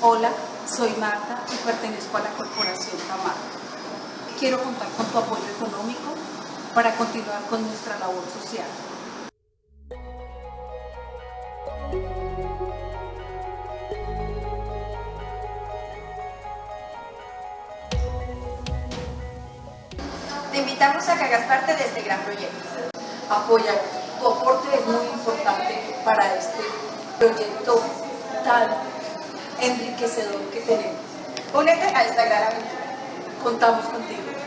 Hola, soy Marta y pertenezco a la Corporación Camargo. Quiero contar con tu apoyo económico para continuar con nuestra labor social. Te invitamos a que hagas parte de este gran proyecto. Apoya, tu aporte es muy importante para este proyecto tan enriquecedor que tenemos. Únete a esta gran aventura. Contamos contigo.